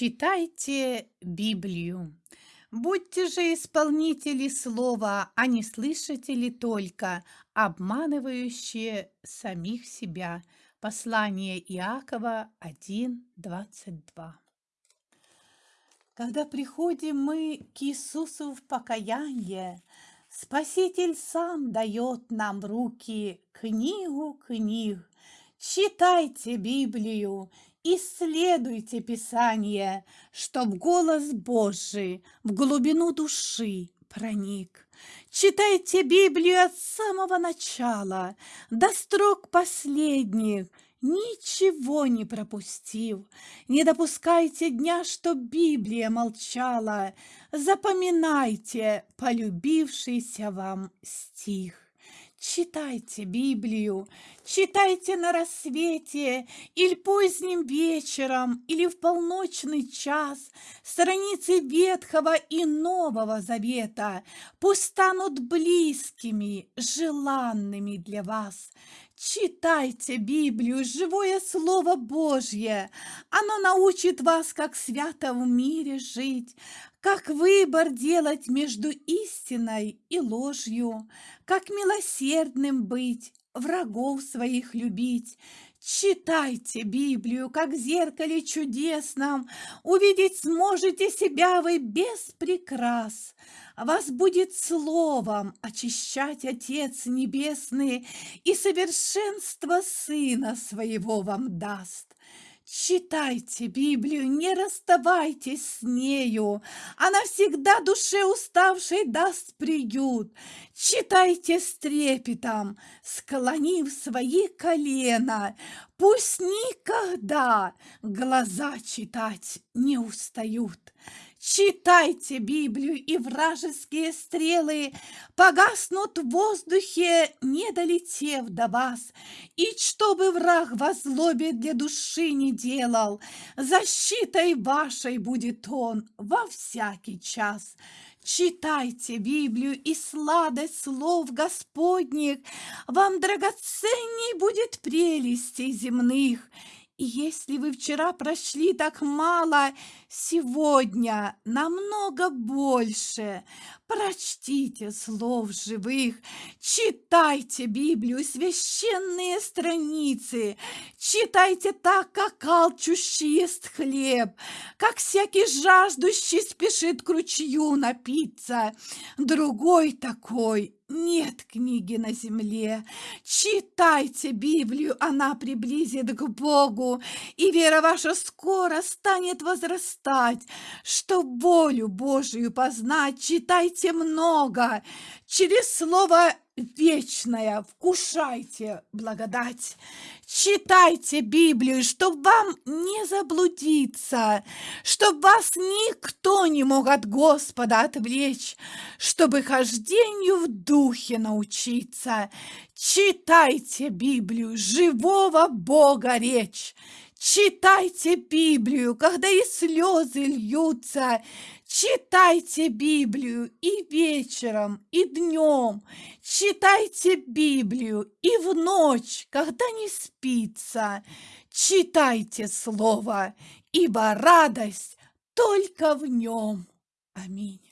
Читайте Библию. Будьте же исполнители слова, а не слышатели только, обманывающие самих себя. Послание Иакова 1.22 Когда приходим мы к Иисусу в покаяние, Спаситель сам дает нам в руки книгу книг. Читайте Библию Исследуйте Писание, чтоб голос Божий в глубину души проник. Читайте Библию от самого начала до строк последних, ничего не пропустив. Не допускайте дня, что Библия молчала. Запоминайте полюбившийся вам стих. Читайте Библию, читайте на рассвете или поздним вечером, или в полночный час страницы Ветхого и Нового Завета пусть станут близкими, желанными для вас. Читайте Библию, живое Слово Божье. Оно научит вас, как свято в мире жить, как выбор делать между истиной и ложью, как милосердным быть, врагов своих любить. Читайте Библию, как в зеркале чудесном, Увидеть сможете себя вы без прикрас. Вас будет словом очищать Отец Небесный, И совершенство Сына Своего вам даст. Читайте Библию, не расставайтесь с нею. Она всегда душе уставшей даст приют. Читайте с трепетом, склонив свои колена. Пусть никогда глаза читать не устают. Читайте Библию, и вражеские стрелы Погаснут в воздухе, не долетев до вас. И чтобы враг во злобе для души не делал, Защитой вашей будет он во всякий час. Читайте Библию, и сладость слов Господних Вам драгоценней будет прелестей земных, если вы вчера прошли так мало, сегодня намного больше. Прочтите слов живых, читайте Библию, священные страницы, читайте так, как алчущий ест хлеб, как всякий жаждущий спешит к ручью напиться. Другой такой нет книги на земле. Читайте Библию, она приблизит к Богу, и вера ваша скоро станет возрастать. Что волю Божию познать, читайте много. Через слово вечное вкушайте благодать. Читайте Библию, чтоб вам не заблудиться, чтоб вас никто не мог от Господа отвлечь, чтобы хождению в духе научиться. Читайте Библию, живого Бога речь. Читайте Библию, когда и слезы льются. Читайте Библию и вечером, и днем. Читайте Библию и в ночь, когда не спится. Читайте Слово, ибо радость только в нем. Аминь.